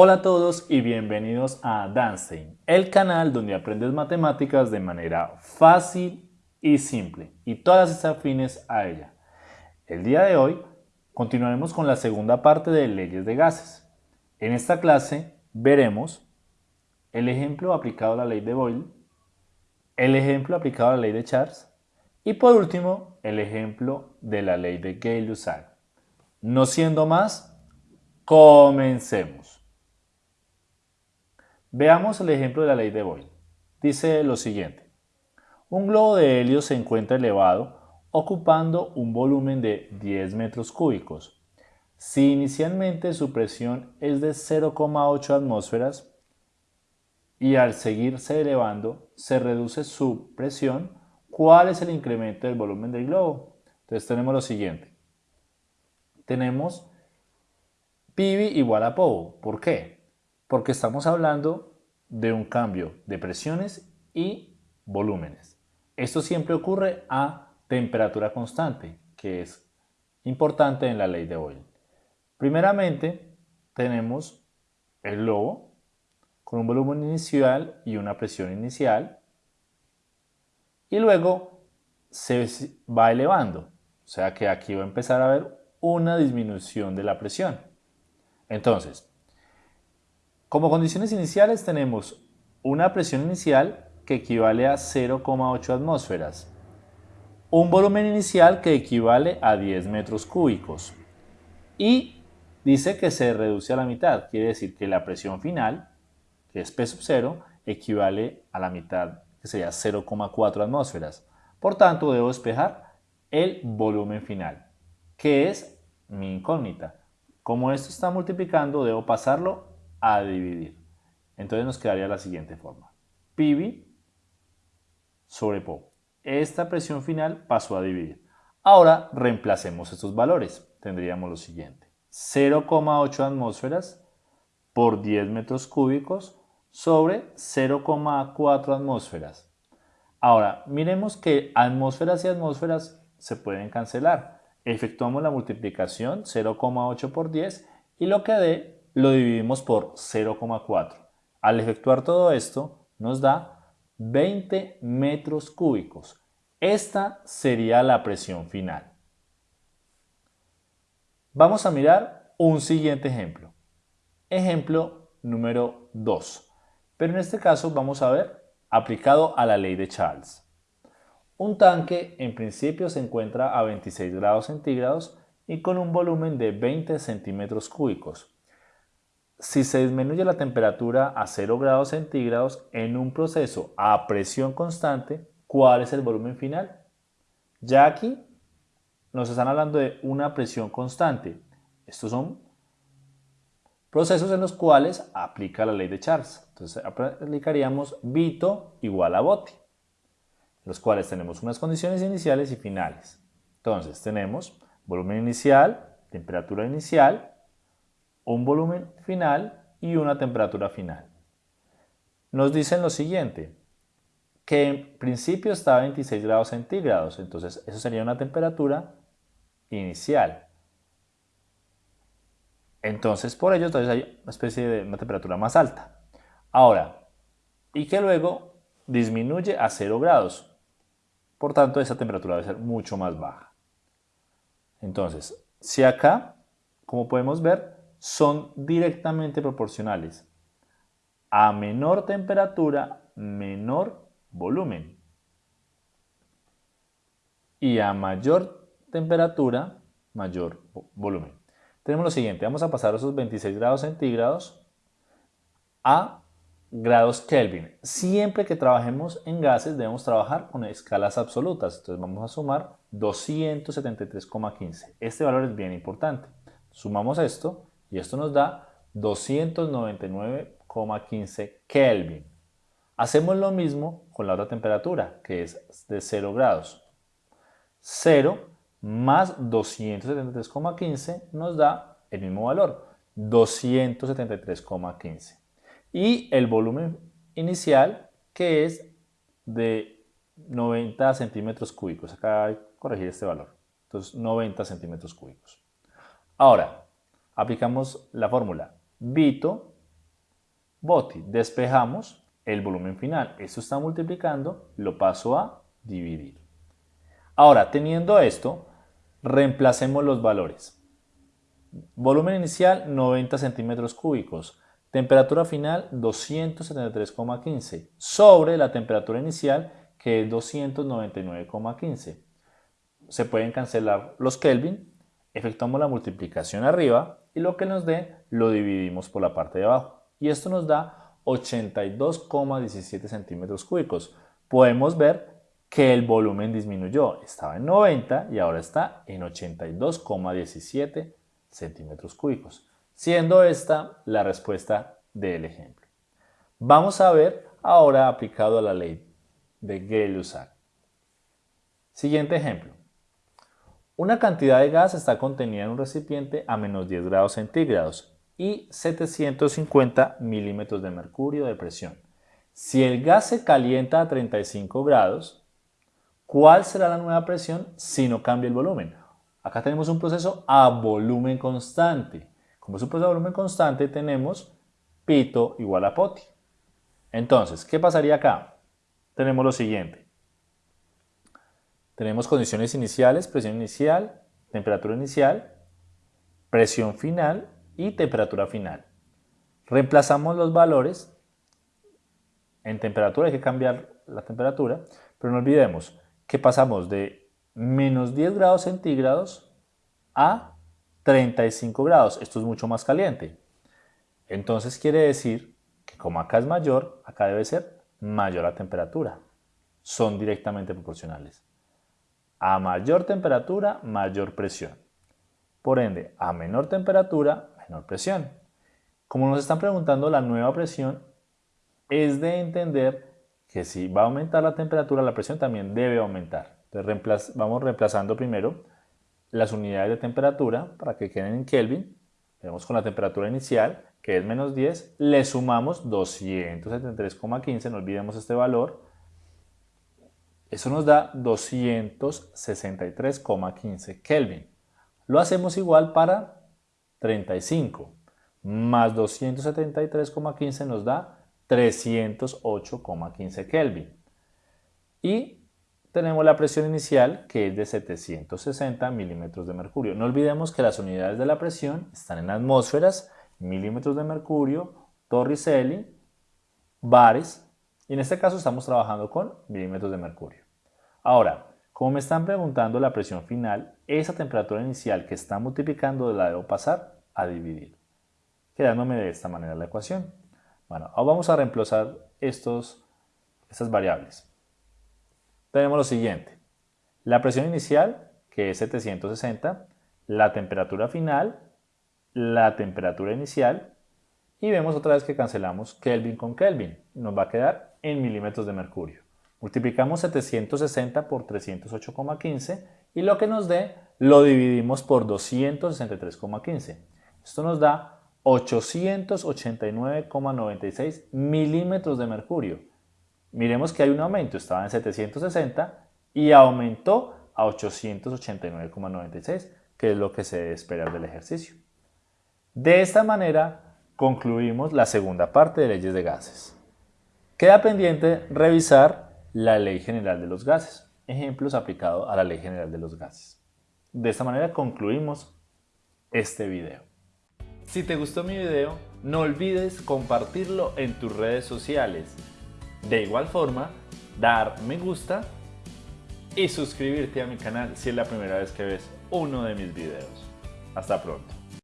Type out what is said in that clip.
Hola a todos y bienvenidos a Danstein, el canal donde aprendes matemáticas de manera fácil y simple y todas estas afines a ella. El día de hoy continuaremos con la segunda parte de leyes de gases. En esta clase veremos el ejemplo aplicado a la ley de Boyle, el ejemplo aplicado a la ley de Charles y por último el ejemplo de la ley de Gay-Lussac. No siendo más, comencemos. Veamos el ejemplo de la ley de Boyle. Dice lo siguiente. Un globo de helio se encuentra elevado ocupando un volumen de 10 metros cúbicos. Si inicialmente su presión es de 0,8 atmósferas y al seguirse elevando se reduce su presión, ¿cuál es el incremento del volumen del globo? Entonces tenemos lo siguiente tenemos PIB igual a POU. ¿Por qué? Porque estamos hablando de un cambio de presiones y volúmenes. Esto siempre ocurre a temperatura constante, que es importante en la ley de Boyle. Primeramente, tenemos el globo con un volumen inicial y una presión inicial y luego se va elevando. O sea que aquí va a empezar a haber una disminución de la presión. Entonces, como condiciones iniciales tenemos una presión inicial que equivale a 0,8 atmósferas, un volumen inicial que equivale a 10 metros cúbicos y dice que se reduce a la mitad, quiere decir que la presión final, que es P sub 0, equivale a la mitad, que sería 0,4 atmósferas. Por tanto, debo despejar el volumen final que es mi incógnita. Como esto está multiplicando, debo pasarlo a dividir. Entonces nos quedaría la siguiente forma. PIB sobre PO. Esta presión final pasó a dividir. Ahora reemplacemos estos valores. Tendríamos lo siguiente. 0,8 atmósferas por 10 metros cúbicos sobre 0,4 atmósferas. Ahora, miremos que atmósferas y atmósferas se pueden cancelar efectuamos la multiplicación 0,8 por 10 y lo que dé lo dividimos por 0,4. Al efectuar todo esto nos da 20 metros cúbicos. Esta sería la presión final. Vamos a mirar un siguiente ejemplo. Ejemplo número 2. Pero en este caso vamos a ver aplicado a la ley de Charles. Un tanque en principio se encuentra a 26 grados centígrados y con un volumen de 20 centímetros cúbicos. Si se disminuye la temperatura a 0 grados centígrados en un proceso a presión constante, ¿cuál es el volumen final? Ya aquí nos están hablando de una presión constante. Estos son procesos en los cuales aplica la ley de Charles. Entonces aplicaríamos Vito igual a Botti los cuales tenemos unas condiciones iniciales y finales. Entonces tenemos volumen inicial, temperatura inicial, un volumen final y una temperatura final. Nos dicen lo siguiente, que en principio está a 26 grados centígrados, entonces eso sería una temperatura inicial. Entonces por ello entonces hay una especie de una temperatura más alta. Ahora, y que luego disminuye a 0 grados. Por tanto, esa temperatura debe ser mucho más baja. Entonces, si acá, como podemos ver, son directamente proporcionales. A menor temperatura, menor volumen. Y a mayor temperatura, mayor volumen. Tenemos lo siguiente, vamos a pasar esos 26 grados centígrados a grados Kelvin. Siempre que trabajemos en gases debemos trabajar con escalas absolutas. Entonces vamos a sumar 273,15. Este valor es bien importante. Sumamos esto y esto nos da 299,15 Kelvin. Hacemos lo mismo con la otra temperatura, que es de 0 grados. 0 más 273,15 nos da el mismo valor, 273,15 y el volumen inicial que es de 90 centímetros cúbicos. Acá hay que corregir este valor. Entonces 90 centímetros cúbicos. Ahora, aplicamos la fórmula Vito Boti. Despejamos el volumen final. Esto está multiplicando, lo paso a dividir. Ahora, teniendo esto, reemplacemos los valores. Volumen inicial 90 centímetros cúbicos. Temperatura final 273,15 sobre la temperatura inicial que es 299,15. Se pueden cancelar los Kelvin, efectuamos la multiplicación arriba y lo que nos dé lo dividimos por la parte de abajo. Y esto nos da 82,17 centímetros cúbicos. Podemos ver que el volumen disminuyó, estaba en 90 y ahora está en 82,17 centímetros cúbicos, siendo esta la respuesta del ejemplo. Vamos a ver ahora aplicado a la ley de Gay-Lussac. Siguiente ejemplo. Una cantidad de gas está contenida en un recipiente a menos 10 grados centígrados y 750 milímetros de mercurio de presión. Si el gas se calienta a 35 grados, ¿cuál será la nueva presión si no cambia el volumen? Acá tenemos un proceso a volumen constante. Como es un proceso a volumen constante, tenemos pito igual a poti. Entonces, ¿qué pasaría acá? Tenemos lo siguiente. Tenemos condiciones iniciales, presión inicial, temperatura inicial, presión final y temperatura final. Reemplazamos los valores. En temperatura hay que cambiar la temperatura, pero no olvidemos que pasamos de menos 10 grados centígrados a 35 grados. Esto es mucho más caliente. Entonces quiere decir que como acá es mayor, acá debe ser mayor la temperatura. Son directamente proporcionales. A mayor temperatura, mayor presión. Por ende, a menor temperatura, menor presión. Como nos están preguntando la nueva presión, es de entender que si va a aumentar la temperatura, la presión también debe aumentar. Entonces vamos reemplazando primero las unidades de temperatura para que queden en Kelvin. Vemos con la temperatura inicial, que es menos 10, le sumamos 273,15, no olvidemos este valor, eso nos da 263,15 Kelvin. Lo hacemos igual para 35 más 273,15 nos da 308,15 Kelvin. Y tenemos la presión inicial que es de 760 milímetros de mercurio. No olvidemos que las unidades de la presión están en atmósferas, milímetros de mercurio, torricelli, bares y en este caso estamos trabajando con milímetros de mercurio. Ahora, como me están preguntando la presión final, esa temperatura inicial que está multiplicando la debo pasar a dividir, quedándome de esta manera la ecuación. Bueno, ahora vamos a reemplazar estos, estas variables. Tenemos lo siguiente, la presión inicial, que es 760, la temperatura final, la temperatura inicial, y vemos otra vez que cancelamos Kelvin con Kelvin. Nos va a quedar en milímetros de mercurio. Multiplicamos 760 por 308,15 y lo que nos dé lo dividimos por 263,15. Esto nos da 889,96 milímetros de mercurio. Miremos que hay un aumento, estaba en 760 y aumentó a 889,96, que es lo que se espera del ejercicio. De esta manera concluimos la segunda parte de leyes de gases. Queda pendiente revisar la Ley General de los Gases, ejemplos aplicados a la Ley General de los Gases. De esta manera concluimos este video. Si te gustó mi video, no olvides compartirlo en tus redes sociales. De igual forma, dar me gusta y suscribirte a mi canal si es la primera vez que ves uno de mis videos. Hasta pronto.